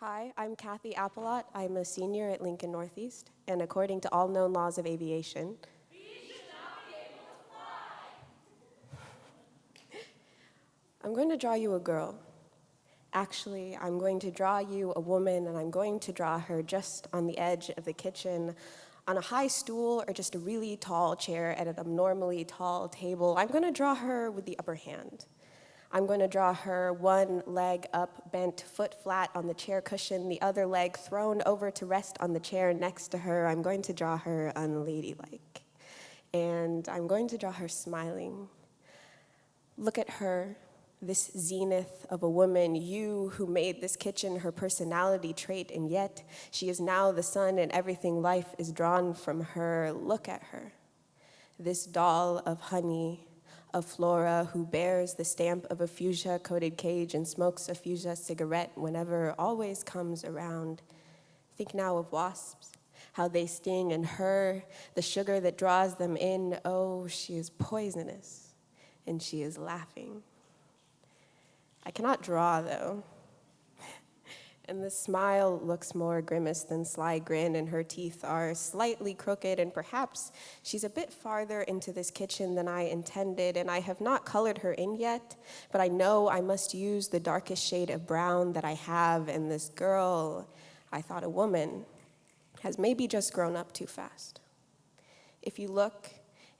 Hi, I'm Kathy Appalot. I'm a senior at Lincoln Northeast, and according to all known laws of aviation, I'm going to draw you a girl. Actually, I'm going to draw you a woman, and I'm going to draw her just on the edge of the kitchen, on a high stool or just a really tall chair at an abnormally tall table. I'm going to draw her with the upper hand. I'm going to draw her one leg up, bent foot flat on the chair cushion, the other leg thrown over to rest on the chair next to her. I'm going to draw her unladylike. And I'm going to draw her smiling. Look at her, this zenith of a woman, you who made this kitchen her personality trait, and yet she is now the sun and everything life is drawn from her. Look at her, this doll of honey, of Flora who bears the stamp of a fuchsia-coated cage and smokes a fuchsia cigarette whenever always comes around. Think now of wasps, how they sting, and her, the sugar that draws them in, oh, she is poisonous, and she is laughing. I cannot draw, though. And the smile looks more grimace than sly grin, and her teeth are slightly crooked, and perhaps she's a bit farther into this kitchen than I intended, and I have not colored her in yet, but I know I must use the darkest shade of brown that I have, and this girl, I thought a woman, has maybe just grown up too fast. If you look,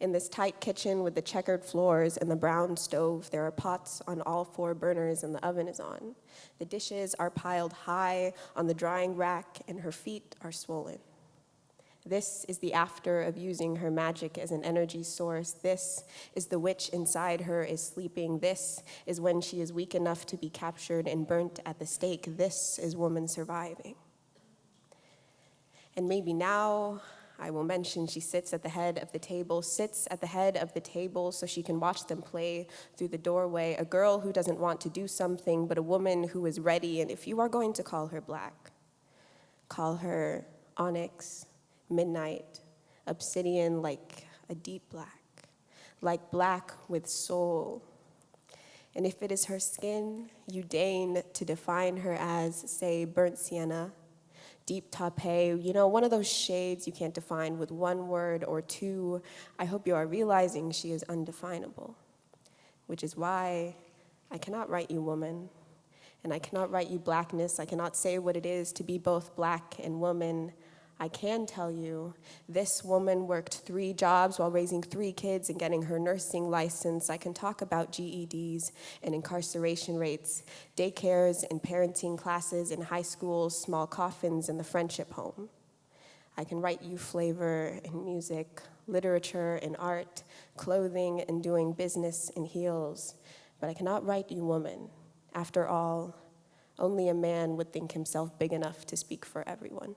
in this tight kitchen with the checkered floors and the brown stove, there are pots on all four burners and the oven is on. The dishes are piled high on the drying rack and her feet are swollen. This is the after of using her magic as an energy source. This is the witch inside her is sleeping. This is when she is weak enough to be captured and burnt at the stake. This is woman surviving. And maybe now I will mention she sits at the head of the table, sits at the head of the table so she can watch them play through the doorway, a girl who doesn't want to do something, but a woman who is ready, and if you are going to call her black, call her onyx, midnight, obsidian like a deep black, like black with soul. And if it is her skin, you deign to define her as, say, burnt sienna, deep taupe, you know, one of those shades you can't define with one word or two. I hope you are realizing she is undefinable, which is why I cannot write you woman, and I cannot write you blackness. I cannot say what it is to be both black and woman. I can tell you, this woman worked three jobs while raising three kids and getting her nursing license. I can talk about GEDs and incarceration rates, daycares and parenting classes in high schools, small coffins and the friendship home. I can write you flavor and music, literature and art, clothing and doing business in heels, but I cannot write you woman. After all, only a man would think himself big enough to speak for everyone.